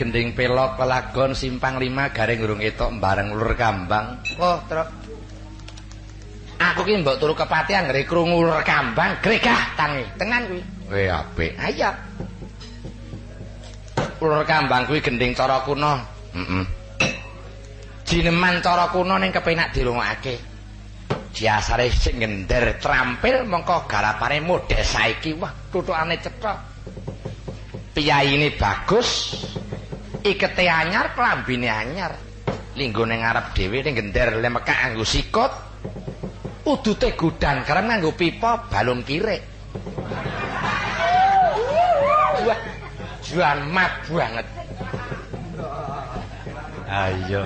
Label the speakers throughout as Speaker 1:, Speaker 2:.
Speaker 1: gending pelok pelagon simpang lima garing urung etok bareng ulur kambang. Oh truk. Aku ki mbok turu kepatihan ngeri krungu ulur kambang gregah tangi tenan kuwi. Weh apik. Ayo ulur kambang kuwi gending cara kuno. Heeh jineman cara kuno ning kepenak dirungokake. Jasare sing ngender trampil mongko garapane modhe saiki. Wah tutukane cetha. Piyaine bagus ikete anyar klambine anyar. Linggo ning ngarep dhewe ning gender lemekak nganggo sikut. Udute gudan kerem nganggo pipa balung kirik. Wah juan mat banget. Ayo.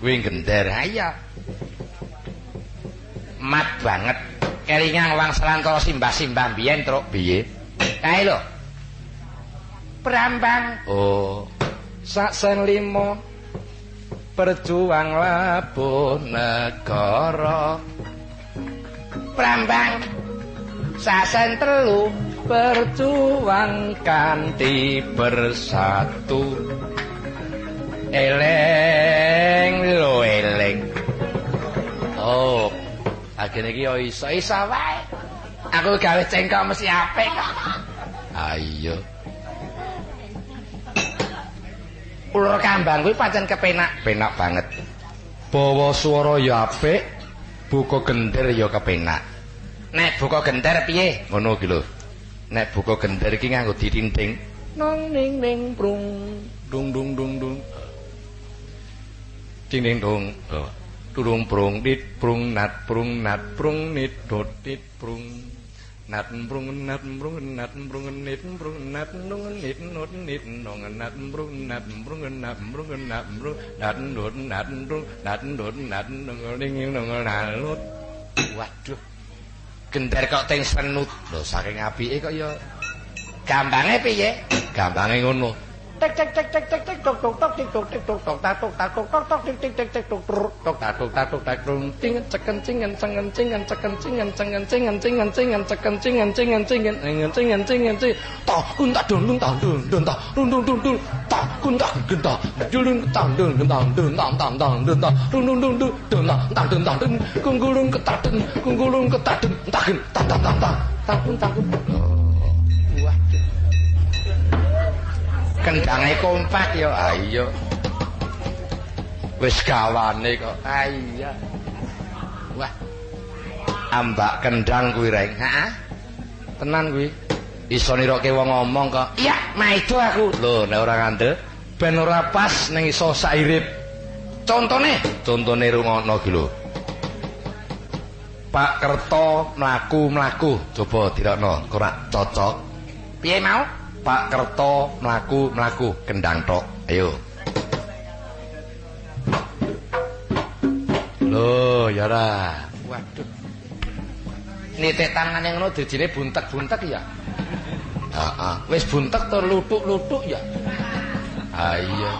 Speaker 1: Kuwi gender. Ayo mat banget. Kelingan wang selantara simbah-simbah biyen truk. Piye? Kae lho. Prambang. Oh. Sak sen limo perjuang labuh negara. Prambang. Sak sen telu perjuang kanthi bersatu. Eleng lo eleng. Oh. Akhirnya iki yo iso iso wae. Aku gawe cengkok mesti apik. Ayo. Ulur kambang kuwi pancen kepenak, penak banget. Bawa swara ya apik, buka gender ya kepenak. Nek buka gender piye? Ngono ki lho. Nek buka gender iki nganggo ditinting. Nong ning ning prung dung dung dung dung. Ding ding dong. Oh. Turung prung dit prung nat prung nat prung nit dot dit prung. Nat brung nat brung nat brung nit brung nat brung nit not nit nong. Nat brung nat brung nat brung nat brung nat ndut nat brung nat ndut nat nong. Ning nong nalut waduh. Gender kok teng senut. Lho saking apike kok ya gambange piye? Gambange ngono. Tek tek tek tek tek tok tok ติ๊กตุ๊กติ๊กตุ๊กตอกตาตอกตาตอกตอกตอกติ๊กติ๊กติ๊กติ๊กตุ๊กตุ๊กตอกตาตอกตาตอกตากรุงจิ้งกันจักกันจิ้งกันจังกันจิ้งกันจักกันจิ้งกันจังกันจิ้งกันจิ้งกันจิ้งกันจักกันจิ้งกันจิ้งกันจิ้งกันจิ้งกันจิ้งกันจิ้งกันจิ้งต่อคุณตาดุนลุงต่อดุนดุนต่อดุนดุนดุนดุนต่อคุณตาคุณต่อยูลุงต่อดุนลุงต่อดุนต่อต่อต่อดุนต่อดุนดุนดุนดุนดุนต่อต่อดุนต่อดุนคุณกูลุงก็ตาดุนคุณกูลุงก็ตาดุนตาดุนตาตาตาตาตาคุณตาคุณ kendange kompak ya. Ayo wis gawane kok. Iya. Wah. Ambak kendang kuwi reng. Ha tenan kuwi. Iso niroke wong ngomong kok. Iya maido aku. Lho nek ora ngandel ben ora pas ning iso sairip. Contone. Contone rungono ki lho. Pak Kerto mlaku-mlaku. Coba dirokno ora cocok? Piye mau Pak Kerto mlaku-mlaku kendang tok. Ayo. Loh, ya ra. Waduh. Nitik tangane ngono dijine buntek-buntek ya. Heeh. Wis buntek to lutuk-lutuk ya. Ha iya.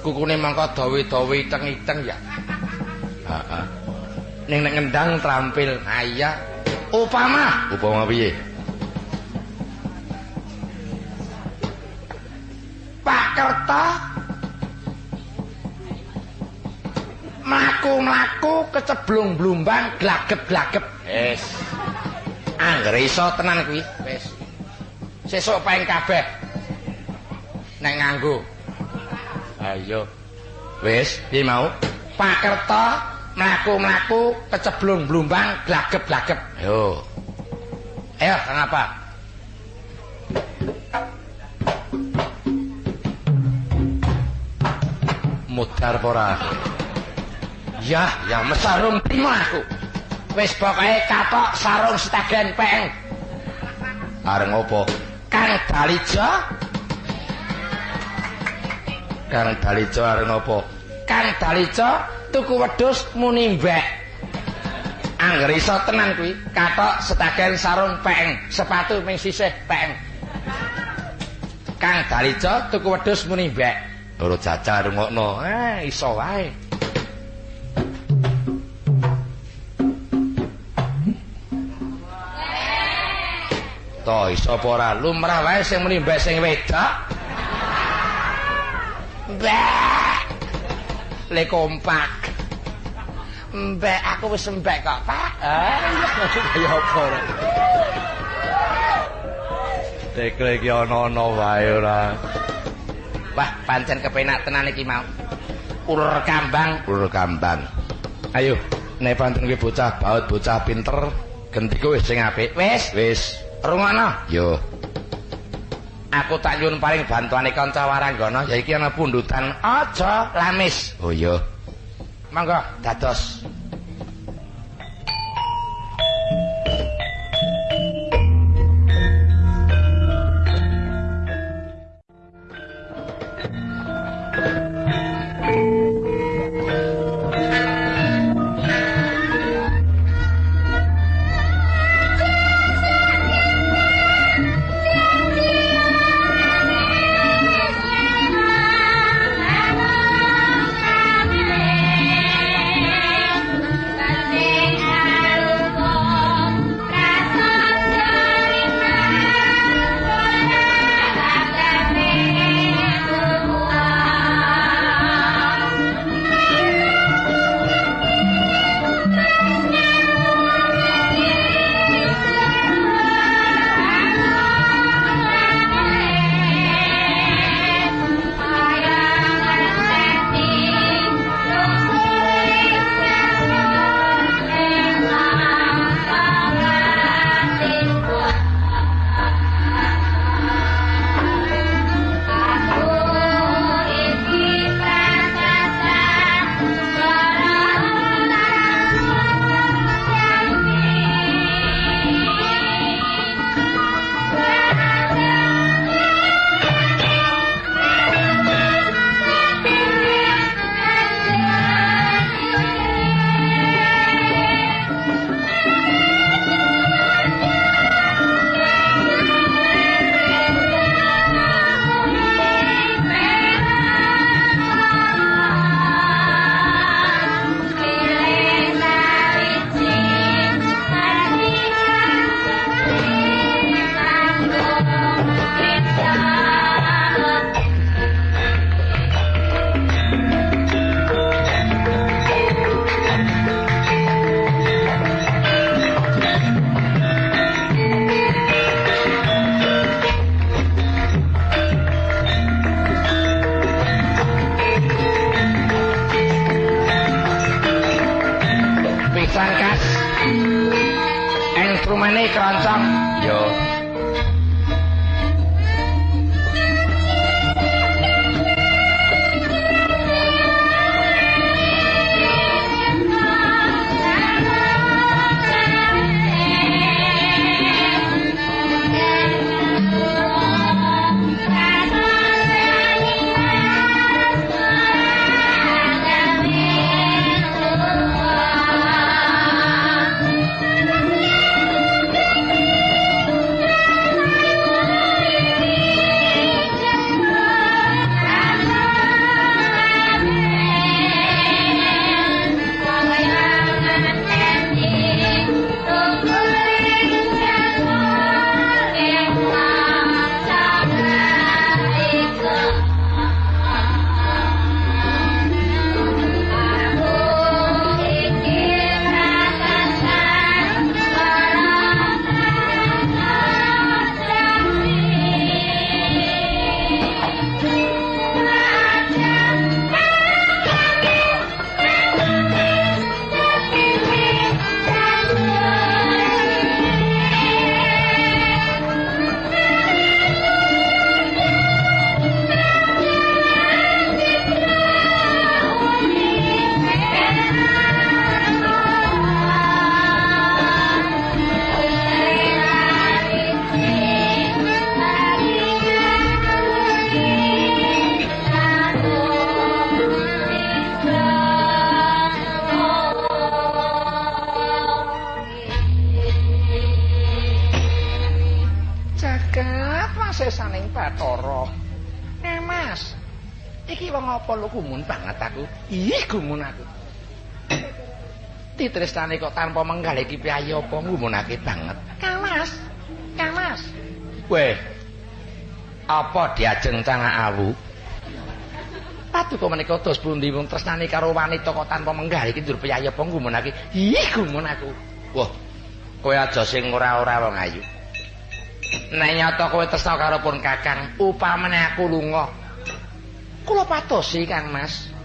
Speaker 1: Kukune mangko dawe-dawe iteng-iteng ya. Heeh. Ning nek ngendang trampil. Ha iya. Upama, upama piye? Keceblung blumbang glagep-glagep. Wis. Anggere iso tenan kuwi. Wis. Sesuk paing kabeh. Nek nganggo. Ayo. Wis, piye mau? Pak Kerta mlaku-mlaku keceblung blumbang glagep-glagep. Ayo. Ayo, kenapa? mudar ora ya ya mesarung prima aku. Wis pokoke katok sarung setagen peng. Areng opo kang dalijo kang dalijo areng opo kang dalijo tuku wedhus muni mbek. Angger iso tenan kuwi. Katok setagen sarung peng. Sepatu ming sisih peng. Kang Dalica tuku wedhus muni mbek. Ora jajal rungokno. Eh, iso wae. To iso apa ora lumrah wae sing muni mbek sing wedok. Mbek. Le kompak. Mbek aku wis mbek kok, Pak. Kaya apa ora. Tekle iki ana-ana wae ora. Wah, pancen kepenak tenan iki mau. Ulur kambang, Ulur kambang. Ayo, nek pancen bocah baut, bocah pinter, gendiko wis sing apik. Wis, Wis, rungokno. yo. Aku tak nyuwun paring bantuane kanca waranggana, ya iki ana pundutan aja lamis. Oh iya. Monggo dados. Instrumene keroncong. Aku? Ih, gumun aku. Titresnane kok tanpa menggal iki piye apa ngumunake banget. Kang Mas. Kang Mas. Weh. Apa diajeng cangak awu? Paduka menika dos pundi wong tresnane karo wanita kok tanpa menggah iki ndur piye apa ngumunake. Ih, gumun aku. Wah. Kowe aja sing ora-ora wong ayu. Nek nyata kowe tresna karo pun Kakang, upamane aku lunga. Kula patosi Kang Mas.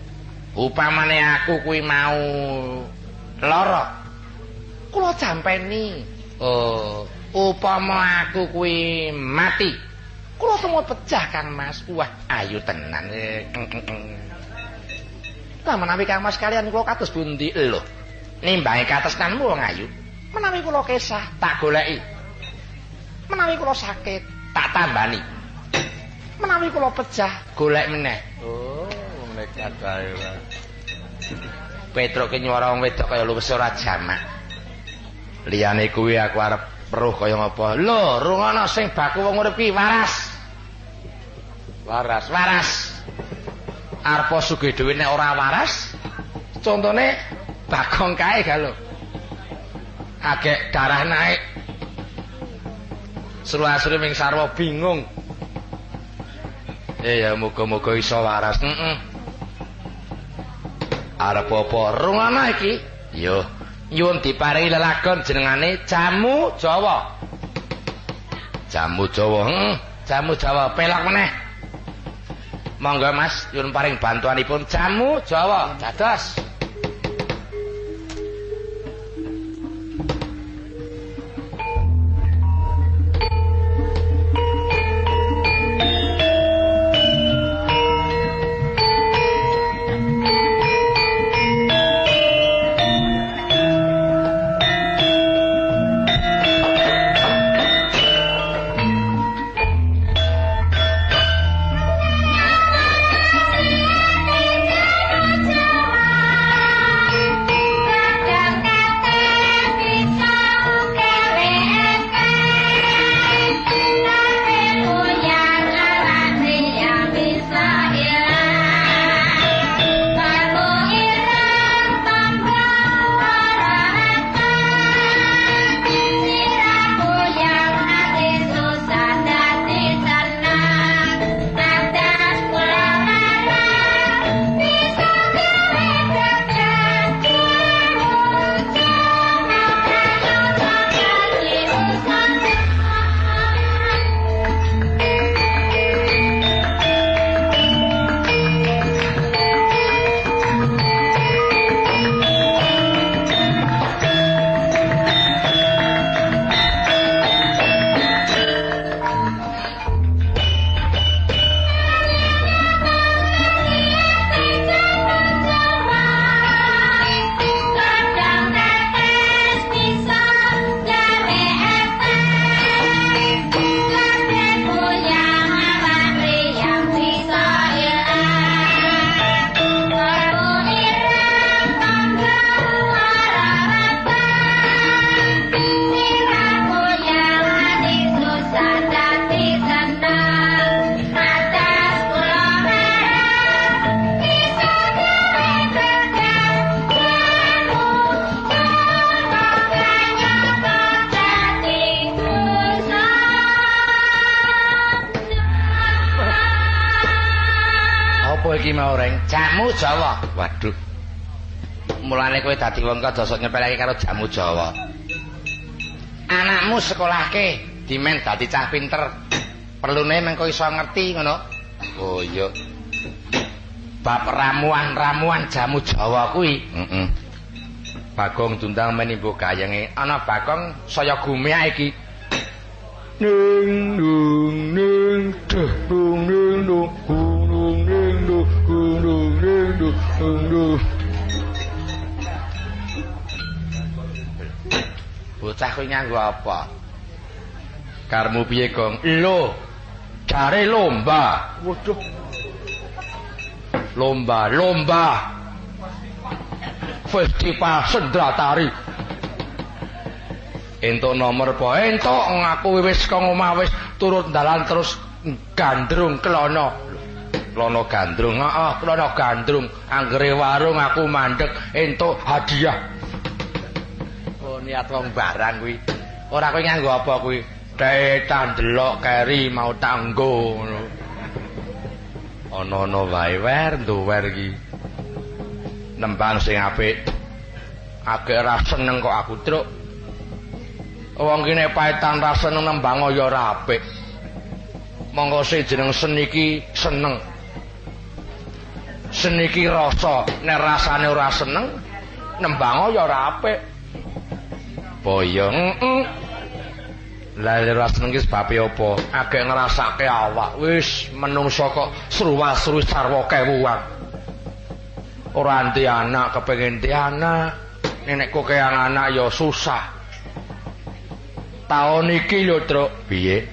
Speaker 1: Upamane aku kuwi mau lara. Kula jampeni. Oh, upama aku kuwi mati. Kula temu pecah Kang Mas. Wah, ayu tenan. Lah menawi Kang Mas kalian kula kados pundi lho? Nimbangi katresnanmu wong ayu. Menawi kula kesah tak goleki. Menawi kula sakit tak tambani. Menawi kula pecah golek meneh. Oh, nekat ae. Petruk ki nyuara wong wedok kaya luwes ora jamak. Liyane kuwi aku arep peruh kaya ngapa? Lho, rungono sing baku wong urip ki waras. Waras, waras. Arep sugih dhewe nek ora waras, contone bagong kae ga lho. Agek darah naik. Seru-asru ming sarwa bingung. Eh ya muga-muga iso waras. Heeh. Arep apa rungono iki? Yo, nyuwun diparingi lelagon jenengane Jamu Jawa. Jamu Jawa, heeh, Jamu Jawa pelak meneh. Monggo Mas, nyuwun paring bantuanipun Jamu Jawa. Dados. Jamu Jawa. Waduh. Mulane kowe dadi wong kok dosok nyepelake karo jamu Jawa. Anakmu sekolahke dimen dadi cah pinter. Perlune mengko iso ngerti ngono. Oh iya. Bab ramuan-ramuan jamu Jawa kuwi. Heeh. Bagong tundang menimbu gayenge ana Bagong saya gumiak iki. Ning dung ning duh dung ning dung ning duh dung Bocah kuwi nganggo apa? Karmu piye, Gong? Lho. Jare lomba. Waduh. Lomba, lomba. Festival sendratari. entuk nomor apa entuk ngaku wis kok omah wis turut dalan terus gandrung klono klono gandrung heeh klono gandrung anggere warung aku mandek entuk hadiah oh niat wong barang kuwi ora kowe nganggo apa kuwi Dhetan delok keri mau tanggo ngono. Ana-ana wae wer nduwer iki. Nembang sing apik. Agek ra seneng kok aku, Truk. Wong kene paetan ra seneng nembang ya ora apik. Monggo sing jeneng seni iki seneng. Seni iki rasa, nek rasane ora seneng nembang ya ora apik. Boyo, heeh. Lah ora seneng ki sebabe apa? Agek ngrasake awak. Wis menungso kok sruwa-sru sarwa kewuan. Ora anti anak kepengin di anak. Nenek kok anak ya susah. Taun iki lho, Truk. Piye?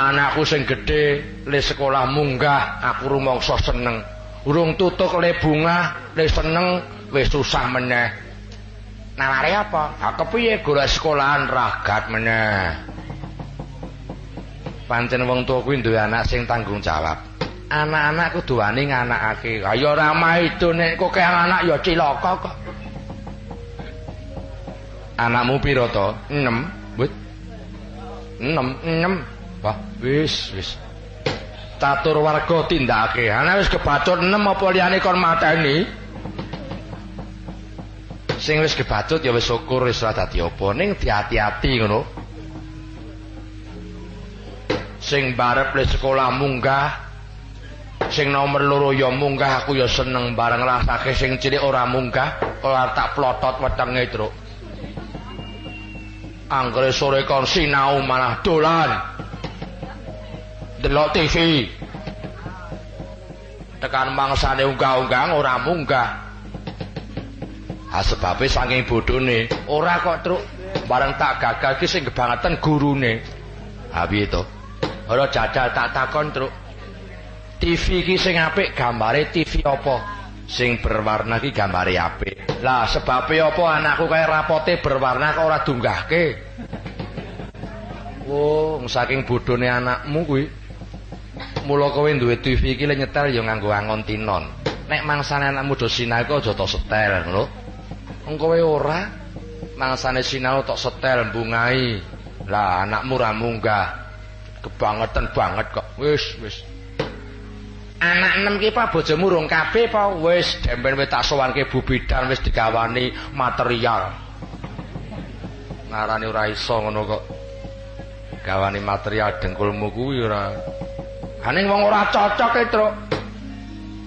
Speaker 1: Anakku sing gedhe le sekolah munggah, aku rumangsa seneng. Urung tutuk le bunga, le seneng wis susah meneh. Naware apa? Ha kepiye golek sekolahan ragat meneh. pancen wong tuwa kuwi duwe anak sing tanggung jawab. Anak-anak kudu wani nganakake. Kaya ora itu nek kok anak ya cilaka kok. Anakmu piro to? 6, But. 6, 6. Wah, wis, wis. Catur warga tindake. Anak wis kebacut 6 apa liyane kon mateni? Sing wis kebacut ya wis syukur wis ora dadi apa. Ning diati-ati ngono. sing barep le sekolah munggah sing nomor loro ya munggah aku ya seneng bareng rasake sing cilik ora munggah ora tak plotot wetenge truk anggere sore kon sinau malah dolan delok TV tekan mangsane unggah-unggah ora munggah ha sebabe saking bodhone ora kok truk bareng tak gagal ki sing kebangetan gurune ha piye to Ora jajal tak takon, Truk. TV iki sing apik gambare TV apa? Sing berwarna iki gambare apik. Lah sebabe apa anakku kaya rapote berwarna kok ora dunggahke? Oh, saking bodhone anakmu kuwi. Mula kowe duwe TV iki le nyetel ya nganggo angon tinon. Nek mangsane anakmu do sinau aja tok setel, ngono. Wong kowe ora mangsane sinau tok setel bungai. Lah anakmu ra munggah. kebangetan banget kok wis wis anak enam ki pak bojomu rong kabeh apa wis demben wis tak sowanke Bu Bidan wis digawani material ngarani ora iso ngono kok gawani material dengkulmu kuwi ora aning wong ora cocok e truk.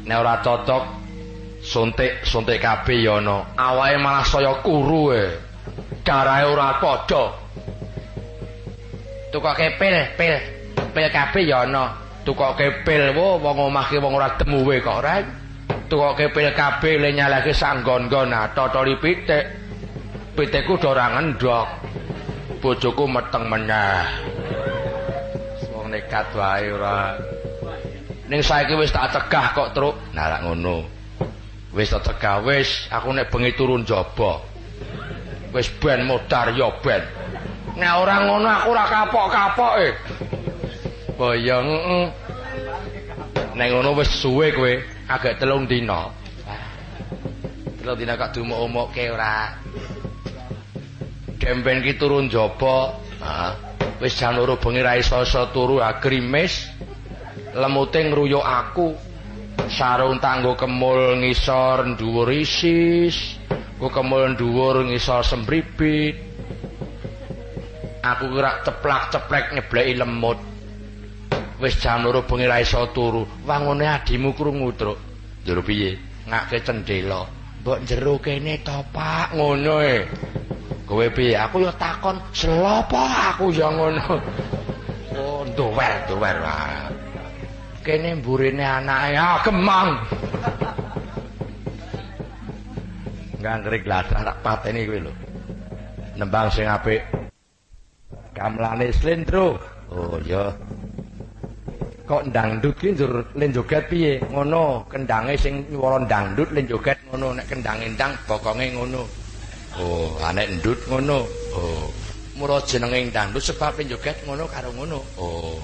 Speaker 1: Nek ora cocok suntik suntik kabeh ya ana. Awake malah saya kuru e. Darahe ora padha. Tukoke pil pil pil kabeh ya ana. Tukoke pil wo wong omahke wong ora temuwe kok ora tukoke pil kabeh le nyalake sanggon-gon nah totoli pitik. Pitikku do ora ngendhok bojoku meteng wong nekat wae ora ning saiki wis tak cegah kok truk nah ngono wis tak cegah wis aku nek bengi turun jaba wis ben modar ya ben Nek ora ngono aku ora kapok-kapoke. Boyong. Nek ngono wis suwe kowe, agak telung dina. Telung dina kok dumuk-umukke ora. Demben ki turun jaba. Heeh. Wis jan loro bengi ra iso turu agrimis. Lemute ngruyuk aku. Sarung tanggo kemul ngisor dhuwur isis. Ku kemul dhuwur ngisor sembribit. aku kira ceplak-ceplek nyebleki lemut. Wis jam loro bengi ra iso turu. Wangune adimu krungu, Truk. Jero piye? Ngake cendela. Mbok jero kene to, Pak. Ngono e. Kowe piye? Aku ya takon, "Selopo aku ya ngono?" Oh, nduwer, nduwer. Kene mburine anake ah gemang. Nganggrik gladah tak pateni kowe lho. Nembang sing apik. Kamlane slendro. Oh iya. Kok dangdut ki njur len joget piye? Ngono, kendange sing nyuwara dangdut len joget ngono, nek kendange ndang bokonge ngono. Oh, anek ndut ngono. Oh. Mula jenenging dangdut sebab joget ngono karo ngono. Oh.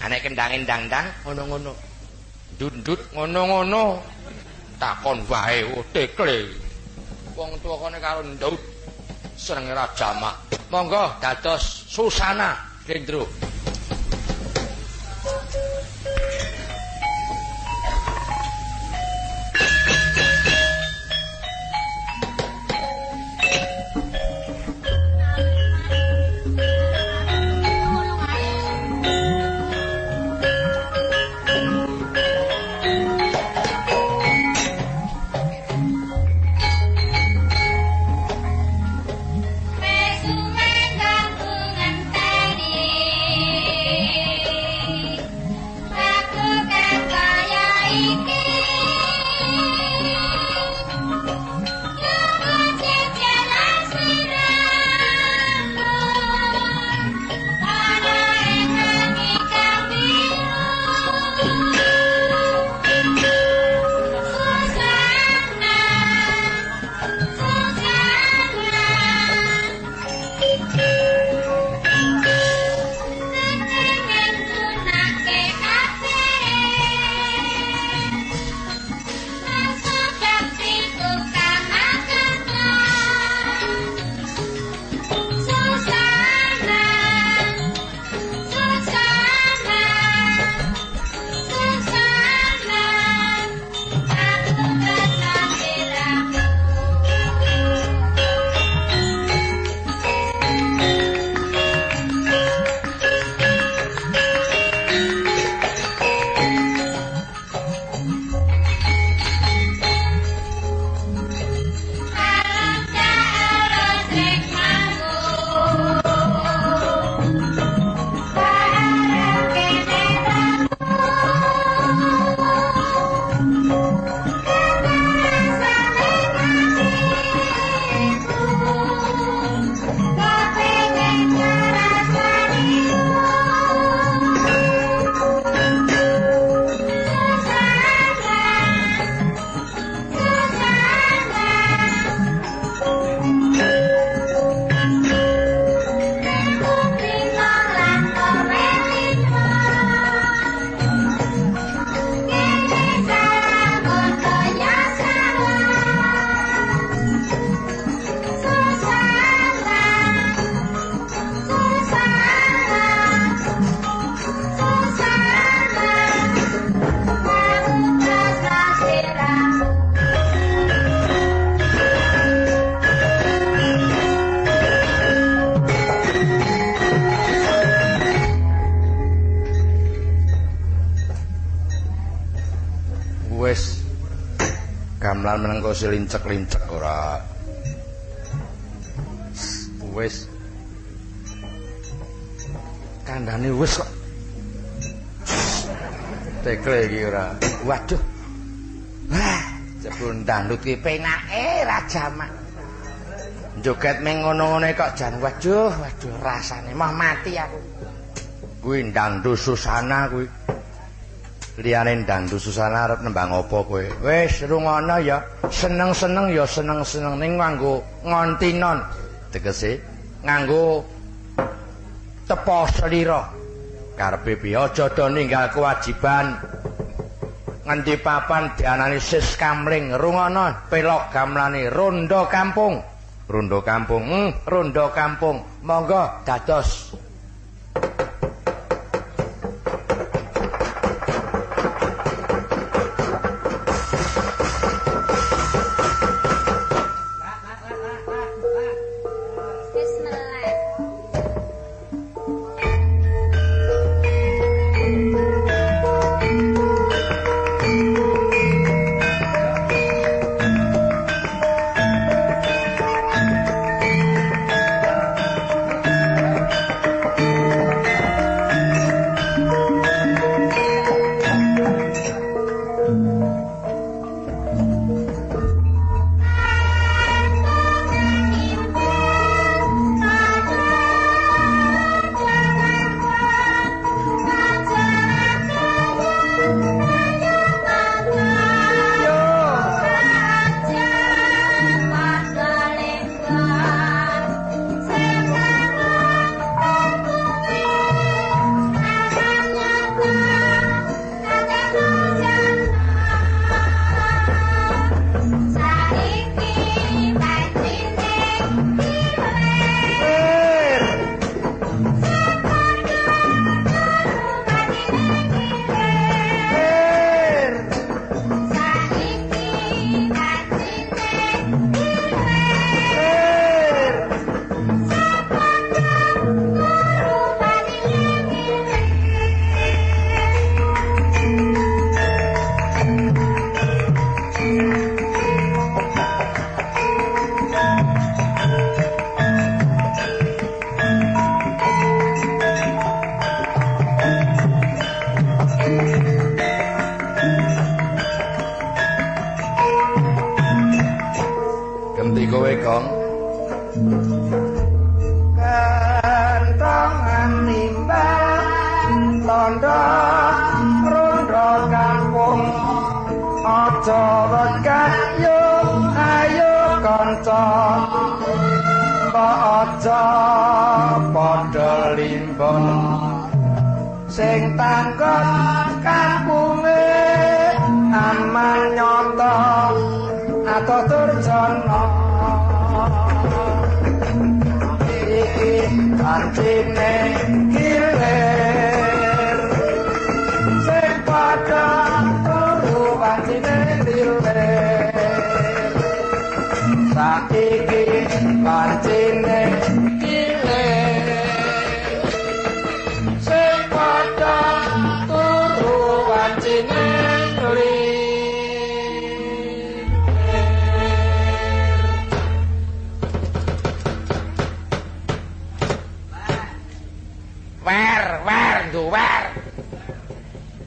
Speaker 1: Anek kendangin dangdang ngono-ngono. Dundut ngono-ngono. Takon wae oh tekle. Wong tuwa kene karo ndut senenge ra jamak. Monggo dados Susana Gendro. Kok selincek-lincek ora. Wis. Kandhane wis kok. Tekle iki ora. Waduh. Wah, jebul ndandut ki penake ra jamak. Joget meng ngono-ngono kok jan waduh, waduh rasane mah mati aku. Kuwi ndandut susana kuwi. Liyane dandu susana arep nembang apa kowe? Wis rungono ya. Seneng-seneng ya seneng-seneng ning nganggo ngontinon tegese nganggo tepo slira karepe piye? Aja do ninggal kewajiban. Nganti papan dianani sis kamling. Rungono pelok gamlane rondo kampung. Rondo kampung hmm, rondo kampung. Monggo dados kanca aja padha limbon sing tangkon kampunge aman nyoto atau turjono iki kancine kancine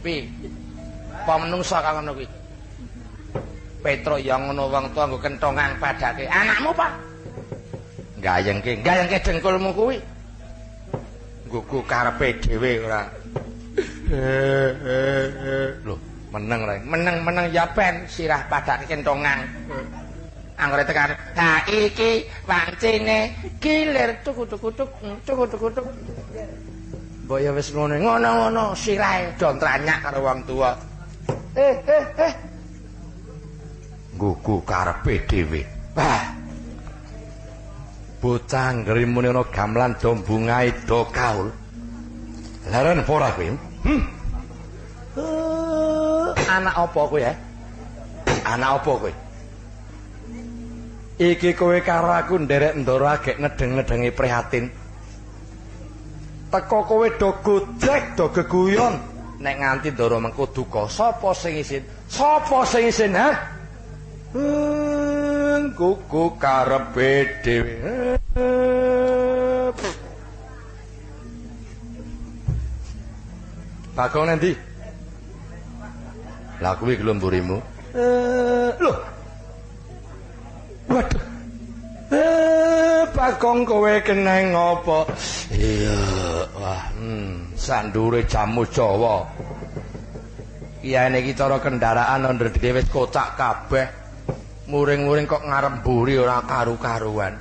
Speaker 1: pi apa menungsa kang ngono kuwi? Petro yang ngono wong tuwa nggo kentongan padake. Anakmu pak gayengke gayengke dengkulmu kuwi. Nggo karepe dhewe ora? Lho meneng ra? Meneng meneng ya ben sirah padake kentongan. Anggere tekan ha iki wancine kilir tuku tuku tuku tuku tuku mbok ya wis ngono ngono-ngono sirahe do tranyak karo wong tuwa. Eh eh eh. Gugu karepe dhewe. Bah bocah ngrimune ana gamelan do bungae do kaul. Laren ora kowe hm uh, anak apa kowe ya anak apa kowe iki kowe karo aku nderek ndoro agek ngedeng-ngedengi prihatin. Teko kowe do gojek do geguyon. Nek nganti ndoro mengko duka sapa sing isin? Sapa sing isin ha kuku karepe dhewe Bagong nanti Lah kuwi gelomburimu eh lho Waduh Eh, Bagong kowe keneng ngopo? Iya, wah, hmm, sandure jamu Jawa. Iya niki cara kendaraan dhewe wis kocak kabeh. Muring-muring kok ngarep mburi ora karu-karuan.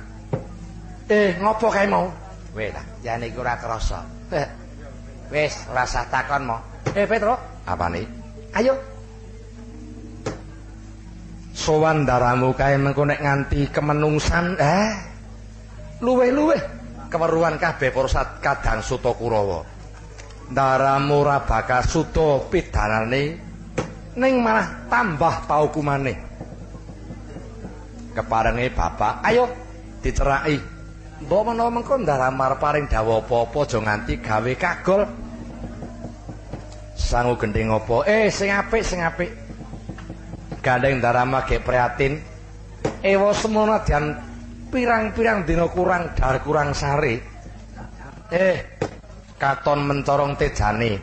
Speaker 1: Eh, ngopo kae mau? Weh ta, ya niki ora krasa. Eh, wis, ora usah takon mo. Eh, Petro, apane? Ayo, sowan daramu kae mengko nek nganti kemenungsan eh luwe-luwe keweruhan kabeh para kadang suta kurawa daramu ora bakal suta pidanane ning malah tambah paukumane keparenge bapak. Ayo diceraki mbok menawa mengko ndaram arep paring dawuh apa-apa aja nganti gawe kagol. Sangu gending apa? Eh sing apik sing apik. Gandeng darama ge prihatin. Ewa semono dan pirang-pirang dina kurang dar kurang sare eh katon mencorong tejane.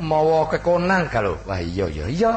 Speaker 1: Mawa kekonang kalau wah iya iya iya